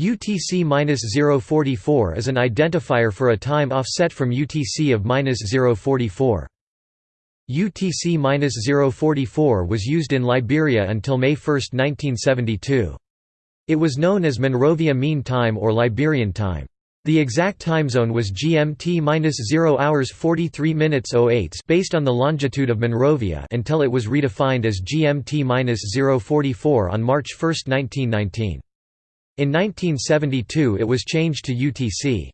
UTC-044 is an identifier for a time offset from UTC of -044. UTC-044 was used in Liberia until May 1, 1972. It was known as Monrovia Mean Time or Liberian Time. The exact time zone was GMT-0 hours 43 minutes 08 based on the longitude of Monrovia until it was redefined as GMT-044 on March 1, 1919. In 1972 it was changed to UTC.